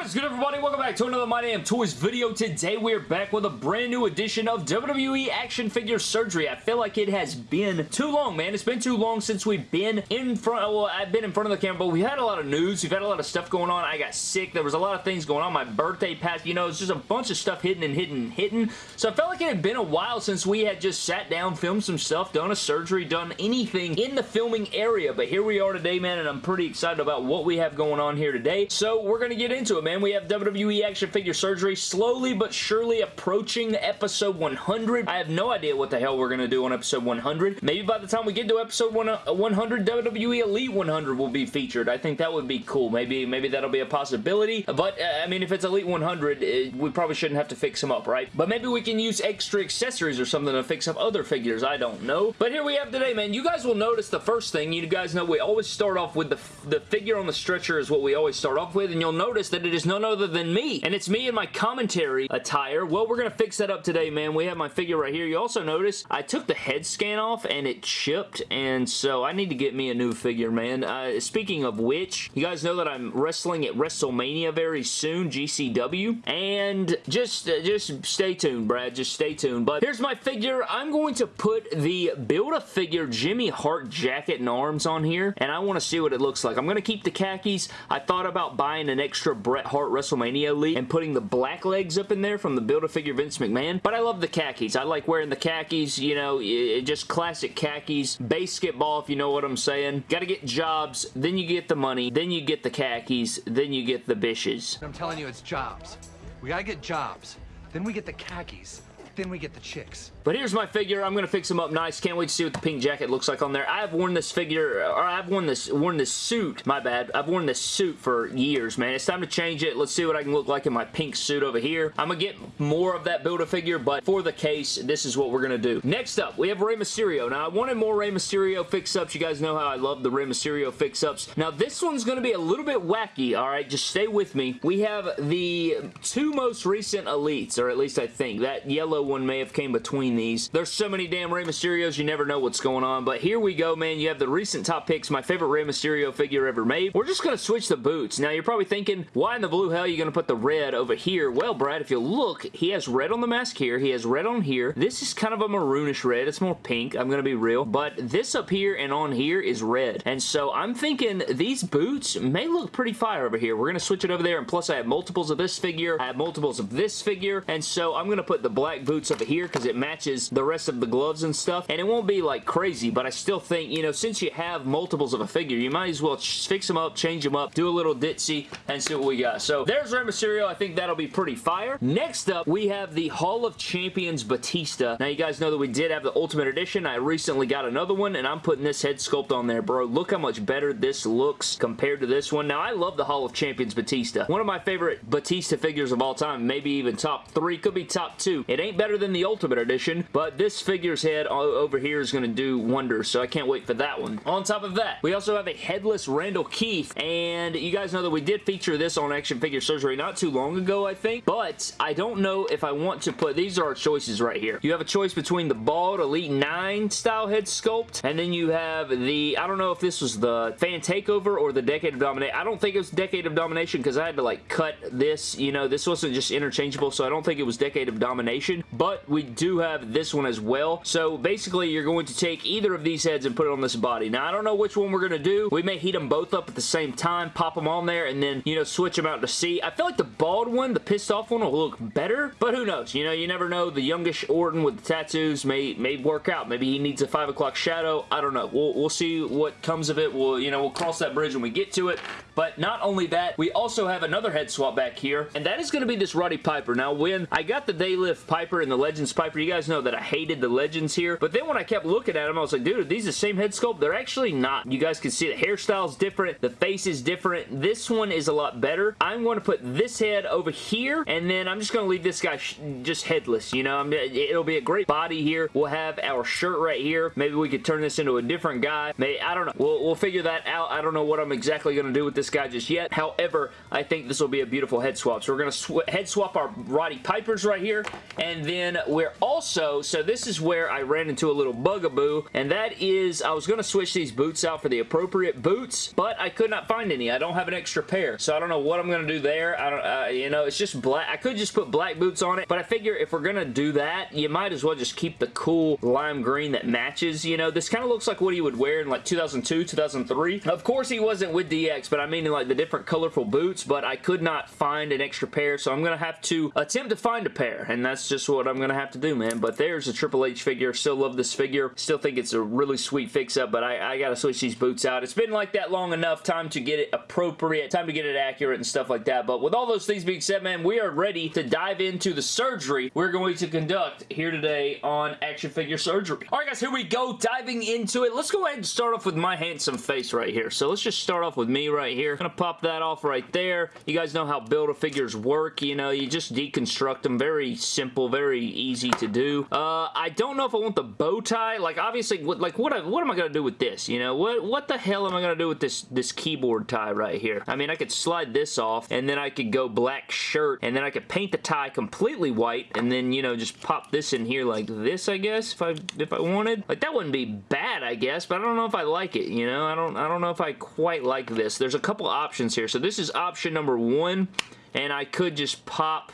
What is good everybody? Welcome back to another My Damn Toys video. Today we're back with a brand new edition of WWE Action Figure Surgery. I feel like it has been too long, man. It's been too long since we've been in front, well, I've been in front of the camera, but we had a lot of news. We've had a lot of stuff going on. I got sick. There was a lot of things going on. My birthday passed, you know, it's just a bunch of stuff hidden and hidden and hidden. So I felt like it had been a while since we had just sat down, filmed some stuff, done a surgery, done anything in the filming area. But here we are today, man, and I'm pretty excited about what we have going on here today. So we're going to get into it, man. And we have WWE Action Figure Surgery slowly but surely approaching episode 100. I have no idea what the hell we're going to do on episode 100. Maybe by the time we get to episode 100, WWE Elite 100 will be featured. I think that would be cool. Maybe maybe that'll be a possibility. But, uh, I mean, if it's Elite 100, it, uh, we probably shouldn't have to fix them up, right? But maybe we can use extra accessories or something to fix up other figures. I don't know. But here we have today, man. You guys will notice the first thing. You guys know we always start off with the, the figure on the stretcher is what we always start off with. And you'll notice that it is none other than me. And it's me in my commentary attire. Well, we're going to fix that up today, man. We have my figure right here. You also notice I took the head scan off and it chipped. And so I need to get me a new figure, man. Uh, speaking of which, you guys know that I'm wrestling at WrestleMania very soon, GCW. And just, uh, just stay tuned, Brad. Just stay tuned. But here's my figure. I'm going to put the Build-A-Figure Jimmy Hart jacket and arms on here. And I want to see what it looks like. I'm going to keep the khakis. I thought about buying an extra Bret Hart WrestleMania Elite and putting the black legs up in there from the Build-A-Figure Vince McMahon, but I love the khakis. I like wearing the khakis, you know, just classic khakis. Basketball, if you know what I'm saying. Got to get jobs, then you get the money, then you get the khakis, then you get the bishes. I'm telling you, it's jobs. We gotta get jobs. Then we get the khakis. Then we get the chicks. But here's my figure. I'm going to fix him up nice. Can't wait to see what the pink jacket looks like on there. I have worn this figure, or I've worn this worn this suit. My bad. I've worn this suit for years, man. It's time to change it. Let's see what I can look like in my pink suit over here. I'm going to get more of that Build-A-Figure, but for the case, this is what we're going to do. Next up, we have Rey Mysterio. Now, I wanted more Rey Mysterio fix-ups. You guys know how I love the Rey Mysterio fix-ups. Now, this one's going to be a little bit wacky, all right? Just stay with me. We have the two most recent Elites, or at least I think. That yellow one may have came between these. There's so many damn Rey Mysterios, you never know what's going on. But here we go, man. You have the recent top picks, my favorite Rey Mysterio figure ever made. We're just going to switch the boots. Now, you're probably thinking, why in the blue hell are you going to put the red over here? Well, Brad, if you look, he has red on the mask here. He has red on here. This is kind of a maroonish red. It's more pink. I'm going to be real. But this up here and on here is red. And so I'm thinking these boots may look pretty fire over here. We're going to switch it over there. And plus, I have multiples of this figure. I have multiples of this figure. And so I'm going to put the black boots over here because it matches the rest of the gloves and stuff. And it won't be like crazy, but I still think, you know, since you have multiples of a figure, you might as well fix them up, change them up, do a little ditzy, and see what we got. So there's Rey Mysterio. I think that'll be pretty fire. Next up, we have the Hall of Champions Batista. Now, you guys know that we did have the Ultimate Edition. I recently got another one, and I'm putting this head sculpt on there, bro. Look how much better this looks compared to this one. Now, I love the Hall of Champions Batista. One of my favorite Batista figures of all time, maybe even top three, could be top two. It ain't better than the Ultimate Edition, but this figure's head over here is going to do wonders, so I can't wait for that one. On top of that, we also have a headless Randall Keith, and you guys know that we did feature this on Action Figure Surgery not too long ago, I think, but I don't know if I want to put, these are our choices right here. You have a choice between the bald Elite 9 style head sculpt, and then you have the, I don't know if this was the Fan Takeover or the Decade of Domination. I don't think it was Decade of Domination because I had to like cut this, you know, this wasn't just interchangeable, so I don't think it was Decade of Domination, but we do have this one as well. So basically, you're going to take either of these heads and put it on this body. Now, I don't know which one we're going to do. We may heat them both up at the same time, pop them on there, and then, you know, switch them out to see. I feel like the bald one, the pissed off one, will look better, but who knows? You know, you never know. The youngish Orton with the tattoos may, may work out. Maybe he needs a 5 o'clock shadow. I don't know. We'll, we'll see what comes of it. We'll, you know, we'll cross that bridge when we get to it. But not only that, we also have another head swap back here, and that is going to be this Roddy Piper. Now, when I got the They Live Piper and the Legends Piper, you guys know that I hated the Legends here, but then when I kept looking at them, I was like, dude, are these the same head sculpt? They're actually not. You guys can see the hairstyle's different, the face is different. This one is a lot better. I'm going to put this head over here, and then I'm just going to leave this guy just headless, you know? it'll be a great body here. We'll have our shirt right here. Maybe we could turn this into a different guy. Maybe, I don't know. We'll, we'll figure that out. I don't know what I'm exactly going to do with this guy just yet. However, I think this will be a beautiful head swap. So we're going to head swap our Roddy Pipers right here, and then we're also also, so this is where I ran into a little bugaboo, and that is I was going to switch these boots out for the appropriate boots, but I could not find any. I don't have an extra pair, so I don't know what I'm going to do there. I don't, uh, you know, it's just black. I could just put black boots on it, but I figure if we're going to do that, you might as well just keep the cool lime green that matches, you know. This kind of looks like what he would wear in like 2002, 2003. Of course, he wasn't with DX, but I mean like the different colorful boots, but I could not find an extra pair, so I'm going to have to attempt to find a pair, and that's just what I'm going to have to do, man. But there's a Triple H figure. Still love this figure. Still think it's a really sweet fix-up, but I, I got to switch these boots out. It's been like that long enough. Time to get it appropriate. Time to get it accurate and stuff like that. But with all those things being said, man, we are ready to dive into the surgery we're going to conduct here today on action figure surgery. All right, guys, here we go. Diving into it. Let's go ahead and start off with my handsome face right here. So let's just start off with me right here. Gonna pop that off right there. You guys know how Build-A-Figures work. You know, you just deconstruct them. Very simple, very easy to do. Uh, I don't know if I want the bow tie. Like, obviously, what, like, what, what am I gonna do with this? You know, what, what the hell am I gonna do with this, this keyboard tie right here? I mean, I could slide this off, and then I could go black shirt, and then I could paint the tie completely white, and then, you know, just pop this in here like this, I guess, if I, if I wanted. Like, that wouldn't be bad, I guess, but I don't know if I like it, you know? I don't, I don't know if I quite like this. There's a couple options here. So this is option number one, and I could just pop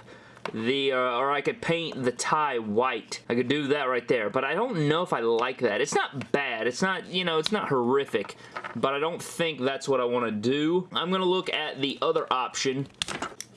the, uh, or I could paint the tie white. I could do that right there, but I don't know if I like that. It's not bad. It's not, you know, it's not horrific, but I don't think that's what I want to do. I'm going to look at the other option,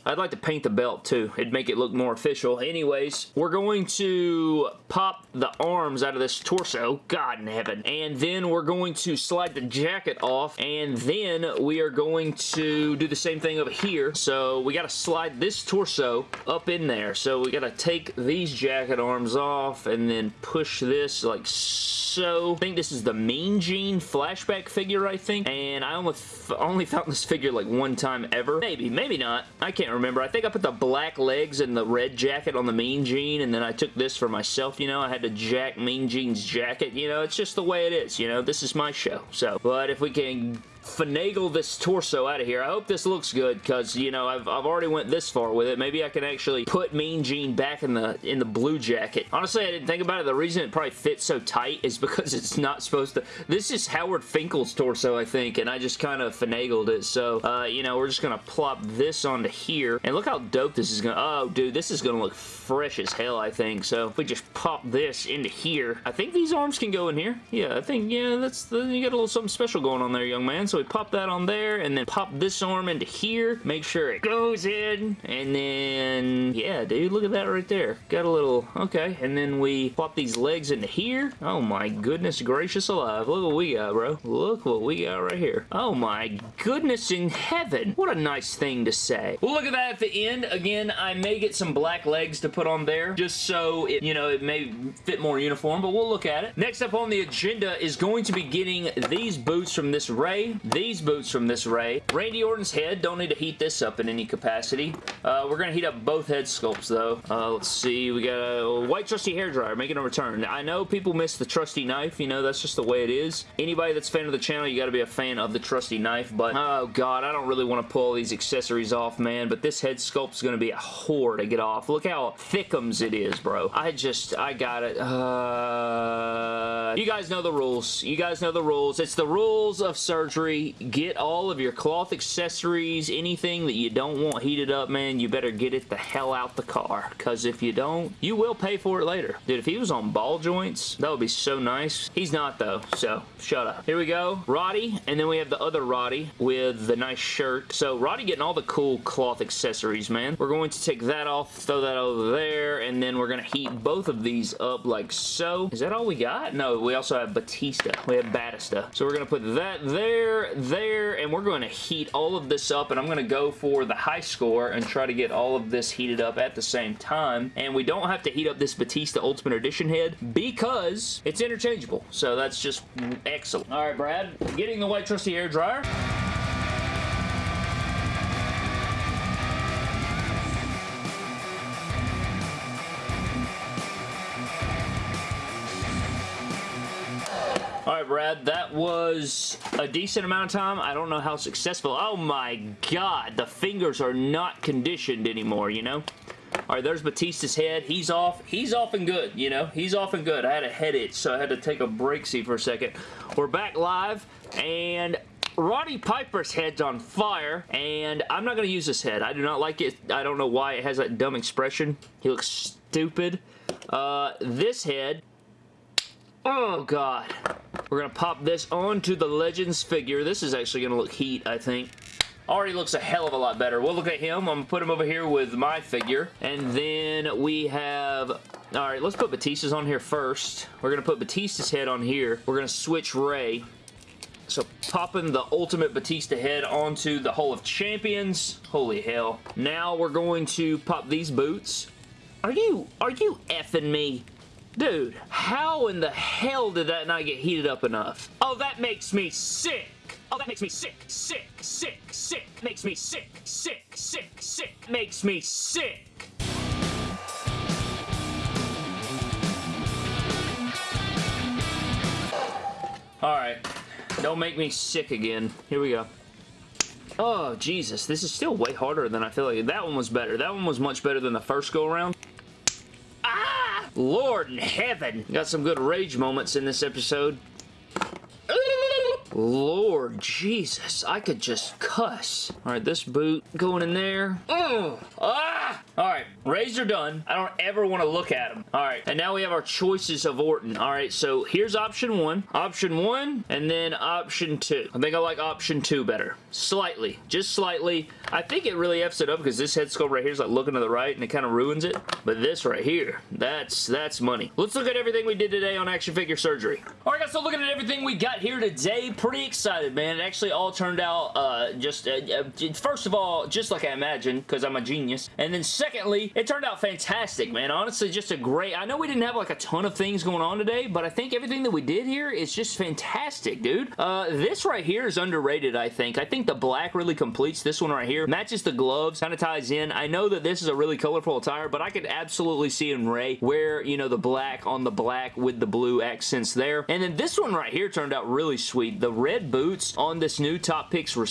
I'd like to paint the belt too. It'd make it look more official. Anyways, we're going to pop the arms out of this torso. God in heaven. And then we're going to slide the jacket off. And then we are going to do the same thing over here. So we got to slide this torso up in there. So we got to take these jacket arms off and then push this like so. I think this is the Mean Gene flashback figure, I think. And I almost only found this figure like one time ever. Maybe, maybe not. I can't remember. I think I put the black legs and the red jacket on the Mean Gene, and then I took this for myself, you know. I had to jack Mean Gene's jacket, you know. It's just the way it is, you know. This is my show. So, but if we can finagle this torso out of here. I hope this looks good because, you know, I've, I've already went this far with it. Maybe I can actually put Mean Gene back in the in the blue jacket. Honestly, I didn't think about it. The reason it probably fits so tight is because it's not supposed to... This is Howard Finkel's torso, I think, and I just kind of finagled it. So, uh, you know, we're just going to plop this onto here. And look how dope this is going to... Oh, dude, this is going to look fresh as hell, I think. So, if we just pop this into here, I think these arms can go in here. Yeah, I think, yeah, that's... You got a little something special going on there, young man. So, we pop that on there and then pop this arm into here. Make sure it goes in and then, yeah, dude, look at that right there. Got a little, okay, and then we pop these legs into here. Oh my goodness gracious alive. Look what we got, bro. Look what we got right here. Oh my goodness in heaven. What a nice thing to say. Well, look at that at the end. Again, I may get some black legs to put on there just so it, you know, it may fit more uniform, but we'll look at it. Next up on the agenda is going to be getting these boots from this Rey, these boots from this Rey. Randy Orton's head, don't need to heat this up in any capacity. Uh, we're going to heat up both head sculpts though. Uh, let's see, we got a white trusty hair dryer making a return. I know people miss the trusty knife, you know, that's just the way it is. Anybody that's a fan of the channel, you got to be a fan of the trusty knife, but oh god, I don't really want to pull these accessories off, man, but this head sculpt's going to be a whore to get off. Look how thickums it is, bro. I just, I got it. Uh, you guys know the rules. You guys know the rules. It's the rules of surgery. Get all of your cloth accessories, anything that you don't want heated up, man, you better get it the hell out the car, because if you don't, you will pay for it later. Dude, if he was on ball joints, that would be so nice. He's not, though, so shut up. Here we go. Roddy, and then we have the other Roddy with the nice shirt. So Roddy getting all the cool cloth accessories, man. We're going to take that off, throw that over there, and then we're going to heat both of these up like so. Is that all we got? No, we also have Batista. We have Batista. So we're going to put that there, there, and we're going to heat all of this up, and I'm going to go for the high score and try to get all of this heated up at the same time. And we don't have to heat up this Batista Ultimate Edition head because it's interchangeable. So that's just excellent. All right, Brad, getting the white trusty air dryer. All right, Brad, that was a decent amount of time. I don't know how successful. Oh my god, the fingers are not conditioned anymore, you know? All right, there's Batista's head. He's off. He's off and good, you know? He's off and good. I had a head itch, so I had to take a break see for a second. We're back live, and Roddy Piper's head's on fire, and I'm not going to use this head. I do not like it. I don't know why it has that dumb expression. He looks stupid. Uh, this head, oh god. We're going to pop this onto the Legends figure. This is actually going to look heat, I think already looks a hell of a lot better. We'll look at him. I'm going to put him over here with my figure. And then we have... Alright, let's put Batista's on here first. We're going to put Batista's head on here. We're going to switch Rey. So popping the Ultimate Batista head onto the Hall of Champions. Holy hell. Now we're going to pop these boots. Are you, are you effing me? Dude, how in the hell did that not get heated up enough? Oh, that makes me sick. Oh, that makes me sick, sick, sick, sick. Makes me sick, sick, sick, sick. Makes me sick. Alright. Don't make me sick again. Here we go. Oh, Jesus. This is still way harder than I feel like. That one was better. That one was much better than the first go-around. Lord in heaven. Got some good rage moments in this episode. Lord Jesus, I could just cuss. All right, this boot going in there. Ugh. Ah! All right, Reys are done. I don't ever want to look at them. All right, and now we have our choices of Orton. All right, so here's option one, option one, and then option two. I think I like option two better. Slightly, just slightly. I think it really F's it up because this head sculpt right here is like looking to the right and it kind of ruins it. But this right here, that's that's money. Let's look at everything we did today on Action Figure Surgery. All right, guys, so looking at everything we got here today, pretty excited, man. It actually all turned out uh, just, uh, uh, first of all, just like I imagined because I'm a genius. And then second, secondly, it turned out fantastic, man. Honestly, just a great... I know we didn't have like a ton of things going on today, but I think everything that we did here is just fantastic, dude. Uh, this right here is underrated, I think. I think the black really completes this one right here. Matches the gloves, kind of ties in. I know that this is a really colorful attire, but I could absolutely see in Rey where, you know, the black on the black with the blue accents there. And then this one right here turned out really sweet. The red boots on this new Top Picks Rey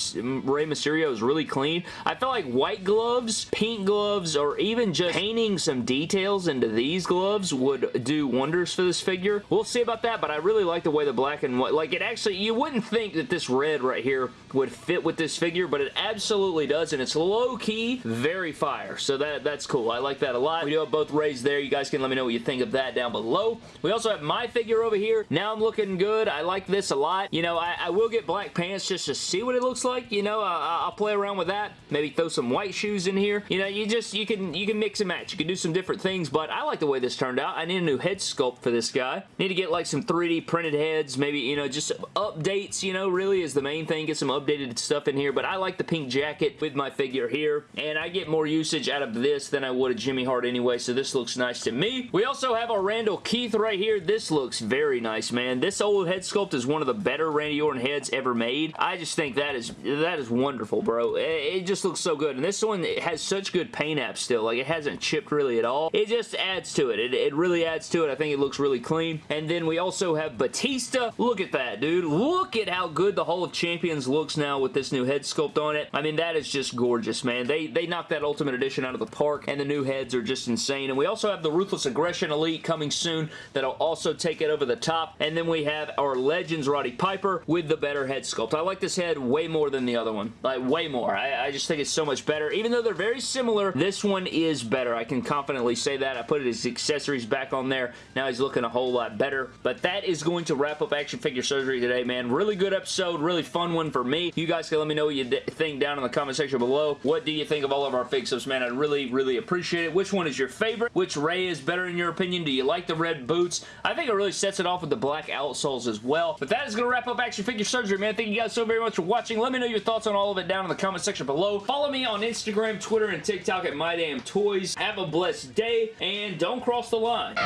Mysterio is really clean. I felt like white gloves, pink gloves, or or even just painting some details into these gloves would do wonders for this figure. We'll see about that, but I really like the way the black and white, like it actually, you wouldn't think that this red right here would fit with this figure, but it absolutely does, and it's low-key very fire, so that that's cool. I like that a lot. We do have both Reys there. You guys can let me know what you think of that down below. We also have my figure over here. Now I'm looking good. I like this a lot. You know, I, I will get black pants just to see what it looks like. You know, I, I'll play around with that. Maybe throw some white shoes in here. You know, you just, you can can you can mix and match. You can do some different things, but I like the way this turned out. I need a new head sculpt for this guy. Need to get like some 3D printed heads, maybe, you know, just updates, you know, really is the main thing. Get some updated stuff in here, but I like the pink jacket with my figure here, and I get more usage out of this than I would a Jimmy Hart anyway, so this looks nice to me. We also have our Randall Keith right here. This looks very nice, man. This old head sculpt is one of the better Randy Orton heads ever made. I just think that is that is wonderful, bro. It, it just looks so good, and this one has such good paint apps still. Like, it hasn't chipped really at all. It just adds to it. It, it really adds to it. I think it looks really clean. And then we also have Batista. Look at that, dude. Look at how good the Hall of Champions looks now with this new head sculpt on it. I mean, that is just gorgeous, man. They, they knocked that Ultimate Edition out of the park, and the new heads are just insane. And we also have the Ruthless Aggression Elite coming soon that'll also take it over the top. And then we have our Legends Roddy Piper with the better head sculpt. I like this head way more than the other one. Like, way more. I, I just think it's so much better. Even though they're very similar, this one is better. I can confidently say that. I put his accessories back on there. Now he's looking a whole lot better. But that is going to wrap up Action Figure Surgery today, man. Really good episode. Really fun one for me. You guys can let me know what you think down in the comment section below. What do you think of all of our fix-ups, man? I'd really, really appreciate it. Which one is your favorite? Which Rey is better in your opinion? Do you like the red boots? I think it really sets it off with the black outsoles as well. But that is going to wrap up Action Figure Surgery, man. Thank you guys so very much for watching. Let me know your thoughts on all of it down in the comment section below. Follow me on Instagram, Twitter, and TikTok at MyDamnToys. Have a blessed day, and don't cross the line.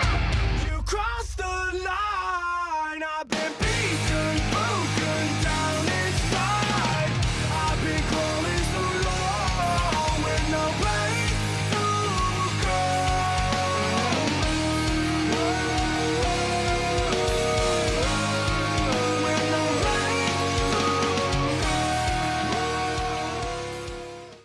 You the line